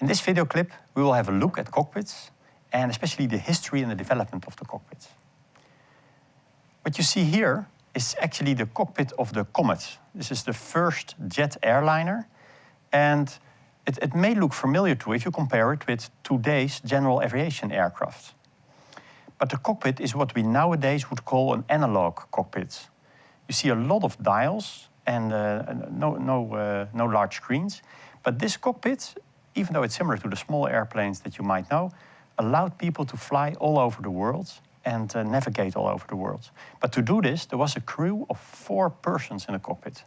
In this video clip, we will have a look at cockpits and especially the history and the development of the cockpits. What you see here is actually the cockpit of the Comet. This is the first jet airliner and it, it may look familiar to you if you compare it with today's general aviation aircraft. But the cockpit is what we nowadays would call an analog cockpit. You see a lot of dials and uh, no, no, uh, no large screens. But this cockpit, even though it's similar to the small airplanes that you might know, allowed people to fly all over the world and uh, navigate all over the world. But to do this, there was a crew of four persons in the cockpit.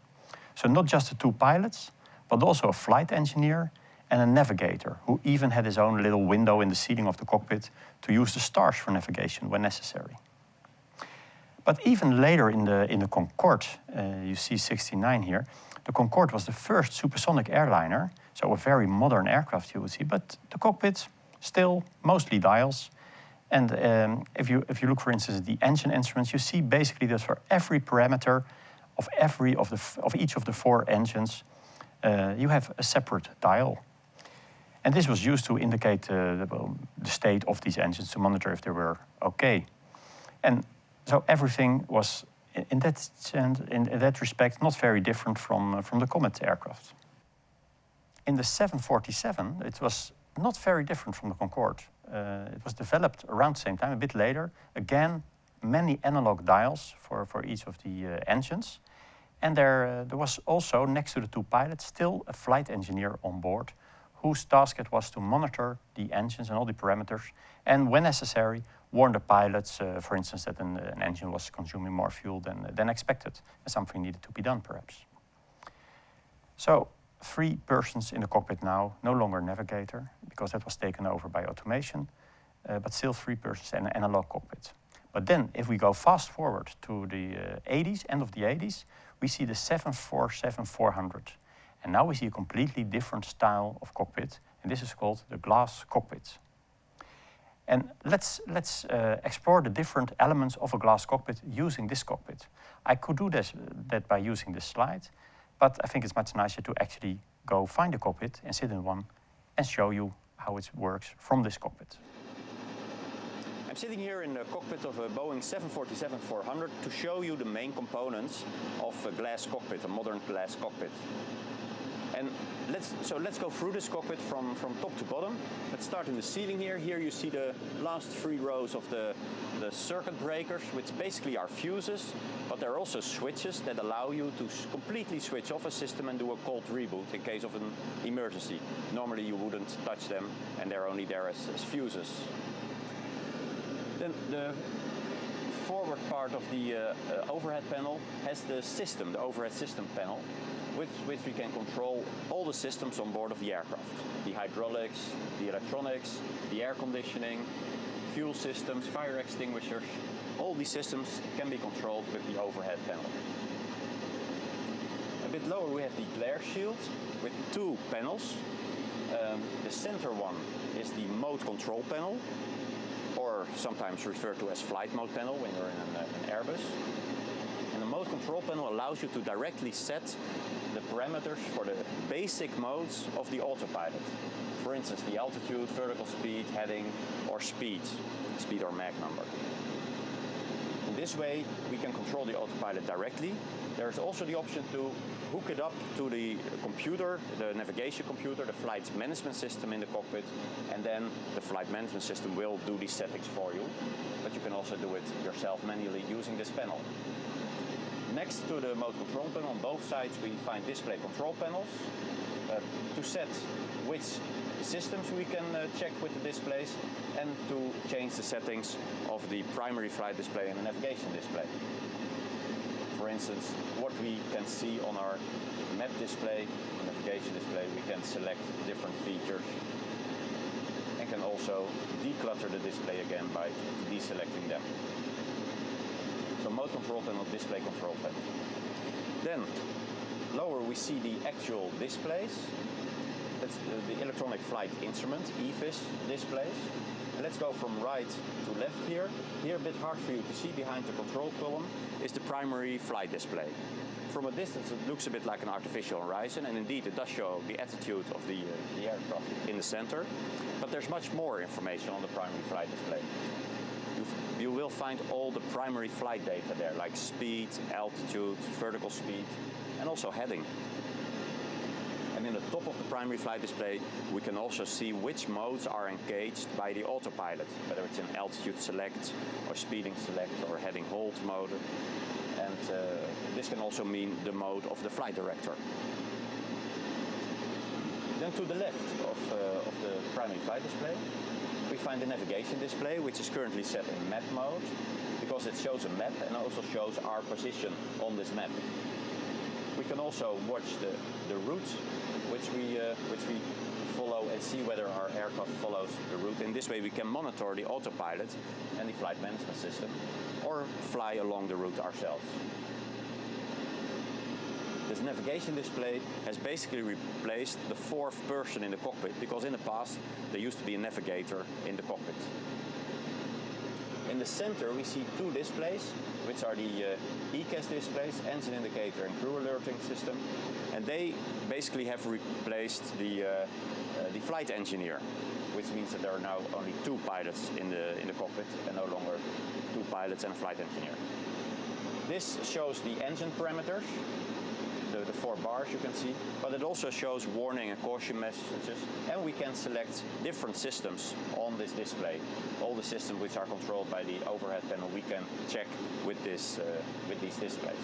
So not just the two pilots, but also a flight engineer and a navigator who even had his own little window in the ceiling of the cockpit to use the stars for navigation when necessary. But even later in the, in the Concorde, uh, you see 69 here, the Concorde was the first supersonic airliner, so a very modern aircraft you would see, but the cockpit still mostly dials. And um, if, you, if you look, for instance, at the engine instruments, you see basically that for every parameter of, every of, the, of each of the four engines, uh, you have a separate dial. And this was used to indicate uh, the, the, state of these engines to monitor if they were okay. And so everything was, in that, in, in that respect, not very different from, uh, from the Comet aircraft. In the 747, it was not very different from the Concorde. Uh, it was developed around the same time, a bit later. Again, many analog dials for, for each of the uh, engines. And there, uh, there was also, next to the two pilots, still a flight engineer on board whose task it was to monitor the engines and all the parameters and, when necessary, warn the pilots, uh, for instance, that an, an, engine was consuming more fuel than, than expected and something needed to be done, perhaps. So, three persons in the cockpit now, no longer navigator, because that was taken over by automation, uh, but still three persons in an analog cockpit. But then, if we go fast forward to the uh, 80s, end of the 80s, we see the 747-400. And now we see a completely different style of cockpit, and this is called the glass cockpit. And let's, let's uh, explore the different elements of a glass cockpit using this cockpit. I could do this, that by using this slide, but I think it's much nicer to actually go find a cockpit and sit in one and show you how it works from this cockpit. I'm sitting here in the cockpit of a Boeing 747-400 to show you the main components of a glass cockpit, a modern glass cockpit. And let's, so let's go through this cockpit from, from top to bottom. Let's start in the ceiling here. Here you see the last three rows of the, the circuit breakers, which basically are fuses, but there are also switches that allow you to completely switch off a system and do a cold reboot in case of an emergency. Normally you wouldn't touch them and they're only there as, as fuses. Then the forward part of the uh, uh, overhead panel has the system, the overhead system panel, with which we can control all the systems on board of the aircraft. The hydraulics, the electronics, the air conditioning, fuel systems, fire extinguishers, all these systems can be controlled with the overhead panel. A bit lower we have the glare shield with two panels. Um, the center one is the mode control panel, or sometimes referred to as flight mode panel when you're in an, an Airbus. The control panel allows you to directly set the parameters for the basic modes of the autopilot. For instance, the altitude, vertical speed, heading, or speed, speed or Mach number. In this way, we can control the autopilot directly. There's also the option to hook it up to the computer, the navigation computer, the flight management system in the cockpit, and then the flight management system will do these settings for you. But you can also do it yourself manually using this panel. Next to the mode control panel on both sides we find display control panels uh, to set which systems we can uh, check with the displays and to change the settings of the primary flight display and the navigation display. For instance, what we can see on our map display, navigation display, we can select different features and can also declutter the display again by deselecting them. So mode control panel, display control panel. Then lower we see the actual displays. That's the electronic flight instrument, EFIS displays. And let's go from right to left here. Here a bit hard for you to see behind the control column is the primary flight display. from a distance it looks a bit like an artificial horizon and indeed it does show the attitude of the, uh, the aircraft in the center. But there's much more information on the primary flight display. You, will find all the primary flight data there like speed, altitude, vertical speed and also heading. And in the top of the primary flight display, we can also see which modes are engaged by the autopilot, whether it's in altitude select, or speeding select, or heading hold mode. And uh, this can also mean the mode of the flight director. Then to the left of, uh, of the primary flight display, we find the navigation display, which is currently set in map mode, because it shows a map and also shows our position on this map. We can also watch the, the route which we, uh, which we follow and see whether our aircraft follows the route. In this way we can monitor the autopilot and the flight management system or fly along the route ourselves. This navigation display has basically replaced the fourth person in the cockpit because in the past there used to be a navigator in the cockpit. In the center we see two displays, which are the uh, EICAS displays, engine indicator and crew alerting system. And they basically have replaced the, uh, uh, the flight engineer, which means that there are now only two pilots in the, in the cockpit and no longer two pilots and a flight engineer. This shows the engine parameters, the, four bars you can see, but it also shows warning and caution messages, and we can select different systems on this display. All the systems which are controlled by the overhead panel we can check with, this, uh, with these displays.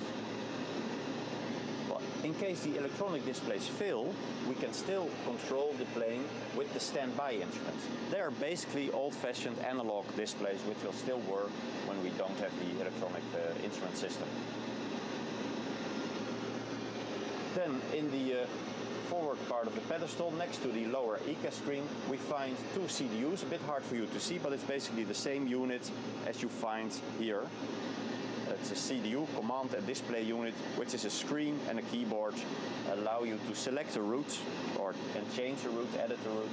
But in case the electronic displays fail, we can still control the plane with the standby instruments. They are basically old-fashioned analog displays which will still work when we don't have the electronic uh, instrument system. Then in the uh, forward part of the pedestal, next to the lower EICAS screen, we find two CDUs, a bit hard for you to see, but it's basically the same unit as you find here. It's a CDU, command and display unit, which is a screen and a keyboard, allow you to select a route or and change a route, edit a route,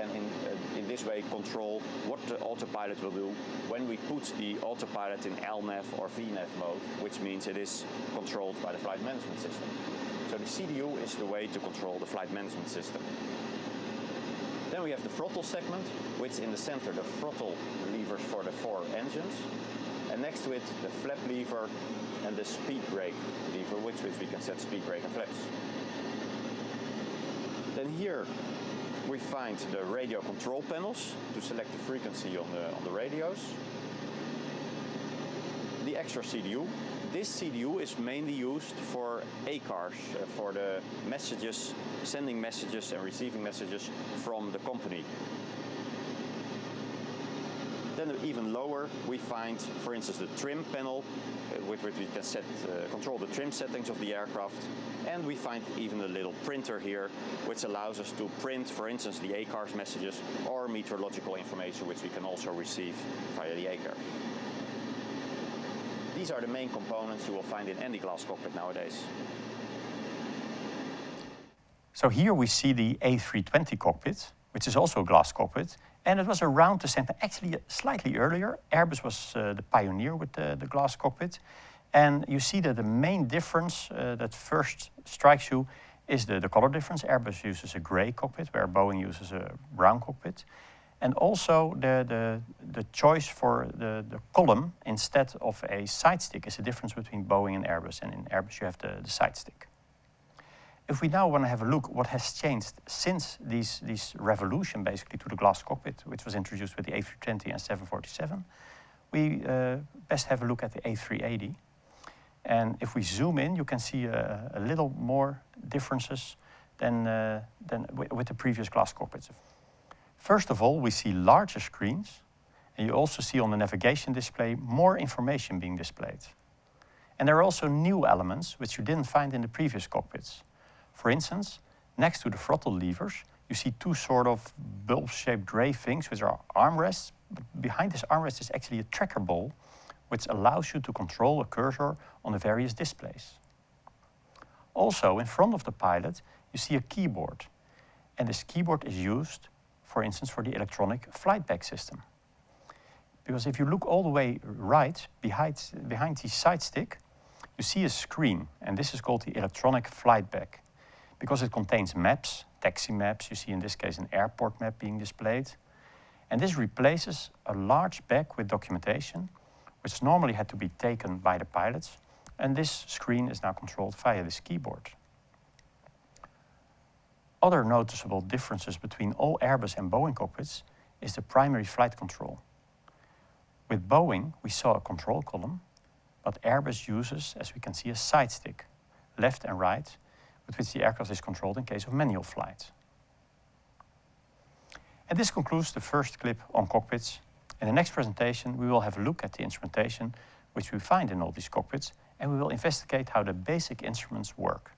and in, uh, in this way control what the autopilot will do when we put the autopilot in LNAV or VNAV mode, which means it is controlled by the flight management system. So the CDU is the way to control the flight management system. Then we have the throttle segment, which in the center the throttle levers for the four engines, and next to it the flap lever and the speed brake lever, with which we can set speed brake and flaps. Then here we find the radio control panels to select the frequency on the, on the radios. The extra CDU. This CDU is mainly used for ACARS, uh, for the messages, sending messages and receiving messages from the company. Then even lower we find, for instance, the trim panel, uh, with which we can set, uh, control the trim settings of the aircraft. And we find even a little printer here, which allows us to print, for instance, the ACARS messages or meteorological information, which we can also receive via the ACARS. These are the main components you will find in any glass cockpit nowadays. So here we see the A320 cockpit, which is also a glass cockpit, and it was around the center, actually slightly earlier. Airbus was uh, the pioneer with the, the, glass cockpit. And you see that the main difference uh, that first strikes you is the, the color difference. Airbus uses a gray cockpit, where Boeing uses a brown cockpit. And also the, the, the choice for the, the column instead of a side stick is the difference between Boeing and Airbus. And in Airbus you have the, the side stick. If we now want to have a look what has changed since these, this revolution basically to the glass cockpit, which was introduced with the A320 and 747, we uh, best have a look at the A380. And if we zoom in, you can see a, a little more differences than, uh, than with the previous glass cockpits. First of all, we see larger screens, and you also see on the navigation display more information being displayed. And there are also new elements which you didn't find in the previous cockpits. For instance, next to the throttle levers, you see two sort of bulb-shaped gray things, which are armrests. But behind this armrest is actually a tracker ball, which allows you to control a cursor on the various displays. Also, in front of the pilot, you see a keyboard. And this keyboard is used, for instance, for the electronic flight bag system. Because if you look all the way right, behind, behind the side stick, you see a screen, and this is called the electronic flight bag, because it contains maps, taxi maps, you see in this case an airport map being displayed, and this replaces a large bag with documentation, which normally had to be taken by the pilots, and this screen is now controlled via this keyboard. Other noticeable differences between all Airbus and Boeing cockpits is the primary flight control. With Boeing, we saw a control column, but Airbus uses, as we can see, a side stick, left and right, with which the aircraft is controlled in case of manual flight. And this concludes the first clip on cockpits. In the next presentation, we will have a look at the instrumentation which we find in all these cockpits, and we will investigate how the basic instruments work.